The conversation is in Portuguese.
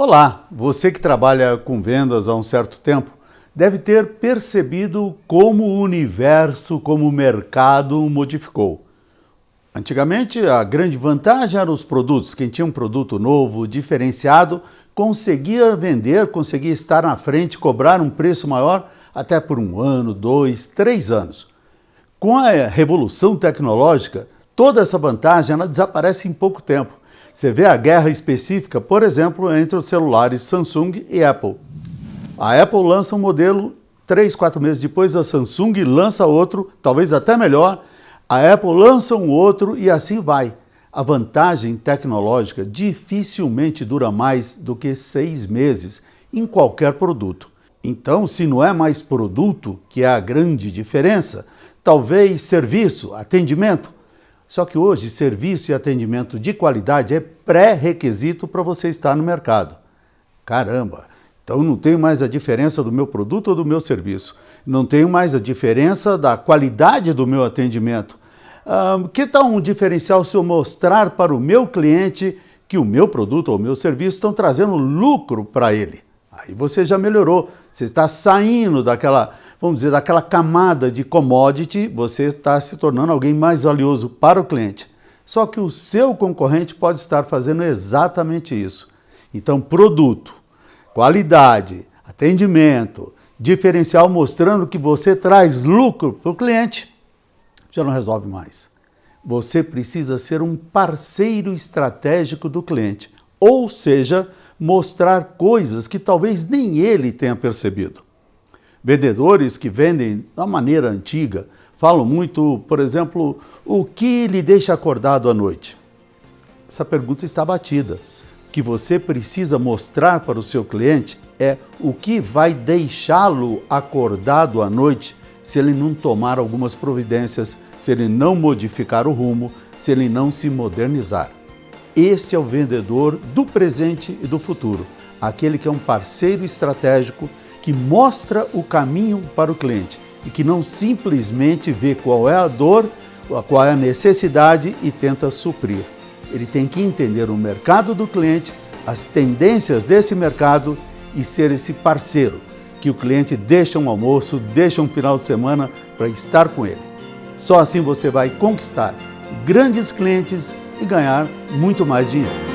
Olá, você que trabalha com vendas há um certo tempo deve ter percebido como o universo, como o mercado modificou. Antigamente, a grande vantagem eram os produtos. Quem tinha um produto novo, diferenciado, conseguia vender, conseguia estar na frente, cobrar um preço maior até por um ano, dois, três anos. Com a revolução tecnológica, toda essa vantagem ela desaparece em pouco tempo. Você vê a guerra específica, por exemplo, entre os celulares Samsung e Apple. A Apple lança um modelo, três, quatro meses depois a Samsung lança outro, talvez até melhor, a Apple lança um outro e assim vai. A vantagem tecnológica dificilmente dura mais do que seis meses em qualquer produto. Então, se não é mais produto, que é a grande diferença, talvez serviço, atendimento, só que hoje, serviço e atendimento de qualidade é pré-requisito para você estar no mercado. Caramba! Então não tenho mais a diferença do meu produto ou do meu serviço. Não tenho mais a diferença da qualidade do meu atendimento. Ah, que tal um diferencial se eu mostrar para o meu cliente que o meu produto ou o meu serviço estão trazendo lucro para ele? Aí você já melhorou, você está saindo daquela, vamos dizer, daquela camada de commodity, você está se tornando alguém mais valioso para o cliente. Só que o seu concorrente pode estar fazendo exatamente isso. Então, produto, qualidade, atendimento, diferencial mostrando que você traz lucro para o cliente, já não resolve mais. Você precisa ser um parceiro estratégico do cliente, ou seja, mostrar coisas que talvez nem ele tenha percebido. Vendedores que vendem da maneira antiga falam muito, por exemplo, o que lhe deixa acordado à noite? Essa pergunta está batida. O que você precisa mostrar para o seu cliente é o que vai deixá-lo acordado à noite se ele não tomar algumas providências, se ele não modificar o rumo, se ele não se modernizar. Este é o vendedor do presente e do futuro, aquele que é um parceiro estratégico que mostra o caminho para o cliente e que não simplesmente vê qual é a dor, qual é a necessidade e tenta suprir. Ele tem que entender o mercado do cliente, as tendências desse mercado e ser esse parceiro que o cliente deixa um almoço, deixa um final de semana para estar com ele. Só assim você vai conquistar grandes clientes e ganhar muito mais dinheiro.